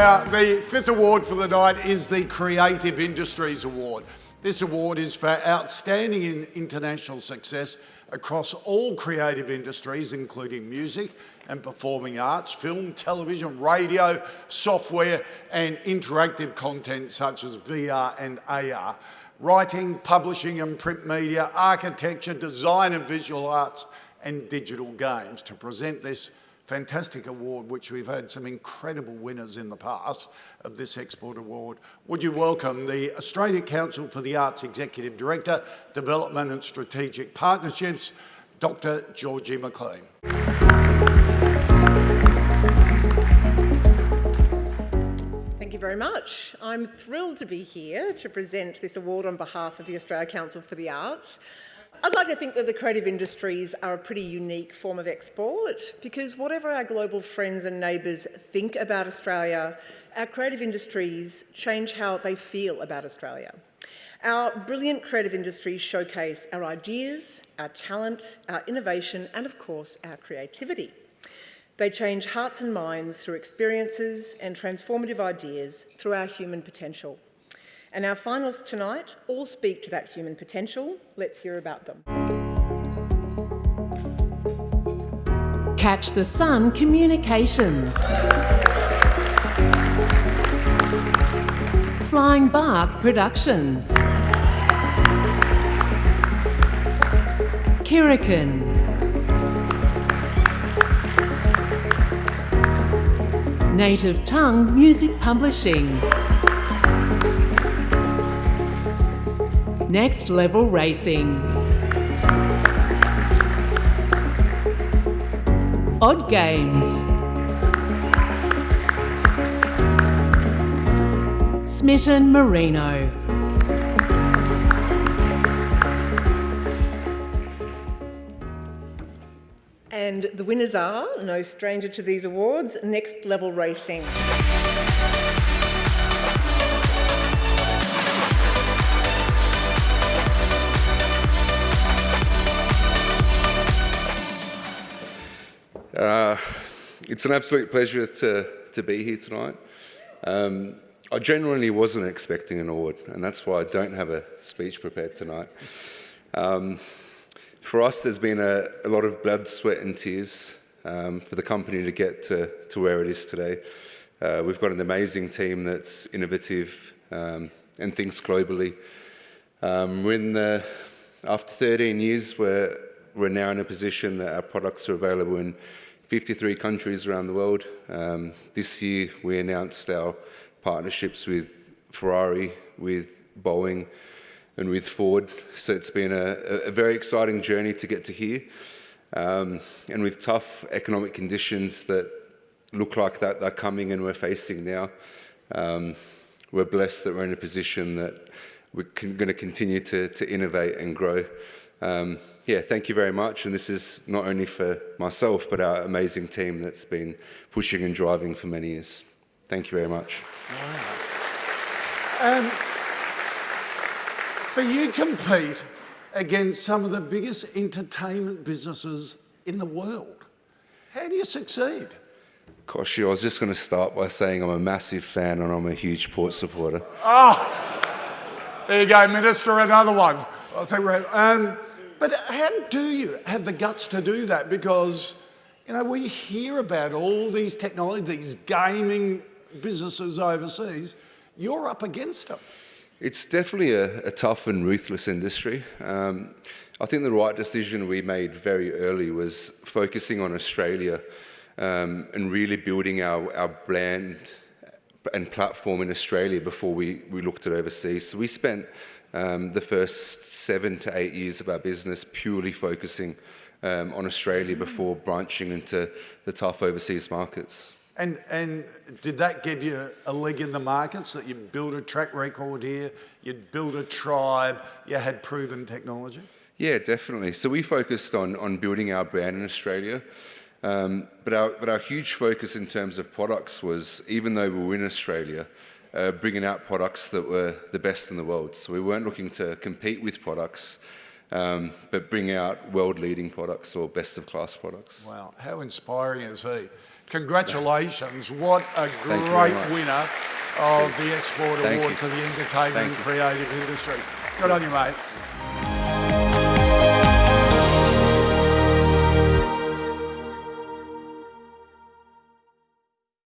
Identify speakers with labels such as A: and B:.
A: Now, the fifth award for the night is the Creative Industries Award. This award is for outstanding international success across all creative industries, including music and performing arts, film, television, radio, software, and interactive content such as VR and AR, writing, publishing and print media, architecture, design and visual arts, and digital games. To present this fantastic award, which we've had some incredible winners in the past of this Export Award. Would you welcome the Australian Council for the Arts Executive Director, Development and Strategic Partnerships, Dr. Georgie McLean.
B: Thank you very much. I'm thrilled to be here to present this award on behalf of the Australia Council for the Arts. I'd like to think that the creative industries are a pretty unique form of export because whatever our global friends and neighbours think about Australia, our creative industries change how they feel about Australia. Our brilliant creative industries showcase our ideas, our talent, our innovation and of course our creativity. They change hearts and minds through experiences and transformative ideas through our human potential. And our finalists tonight all speak to that human potential. Let's hear about them.
C: Catch the Sun Communications. Flying Bark Productions. Kirrikin. Native Tongue Music Publishing. Next Level Racing. Odd Games. Smitten Merino.
B: And the winners are, no stranger to these awards, Next Level Racing.
D: Uh, it's an absolute pleasure to, to be here tonight. Um, I genuinely wasn't expecting an award, and that's why I don't have a speech prepared tonight. Um, for us, there's been a, a, lot of blood, sweat, and tears um, for the company to get to, to where it is today. Uh, we've got an amazing team that's innovative um, and thinks globally. Um, we're in the, after 13 years, we're, we're now in a position that our products are available in 53 countries around the world. Um, this year we announced our partnerships with Ferrari, with Boeing and with Ford. So it's been a, a very exciting journey to get to here. Um, and with tough economic conditions that look like that they're coming and we're facing now, um, we're blessed that we're in a position that we're going to continue to, to innovate and grow. Um, yeah, thank you very much. And this is not only for myself, but our amazing team that's been pushing and driving for many years. Thank you very much.
A: Um, but you compete against some of the biggest entertainment businesses in the world. How do you succeed?
D: Gosh, I was just going to start by saying I'm a massive fan and I'm a huge Port supporter.
A: Oh, there you go, Minister, another one. I think we're, um, but how do you have the guts to do that? Because, you know, we hear about all these technology, these gaming businesses overseas. You're up against them.
D: It's definitely a, a tough and ruthless industry. Um, I think the right decision we made very early was focusing on Australia um, and really building our, our brand and platform in Australia before we, we looked at overseas. So we spent um, the first seven to eight years of our business purely focusing um, on Australia before branching into the tough overseas markets.
A: And, and did that give you a leg in the markets that you build a track record here, you'd built a tribe, you had proven technology?
D: Yeah, definitely. So we focused on, on building our brand in Australia. Um, but, our, but our huge focus in terms of products was, even though we were in Australia, uh, bringing out products that were the best in the world. So we weren't looking to compete with products. um, but bring out world-leading products or best-of-class products.
A: Wow, how inspiring is he? Congratulations, what a great winner of the Export
D: Thank
A: Award
D: you.
A: to the entertainment
D: Thank
A: and
D: you.
A: creative industry. Good on you, mate.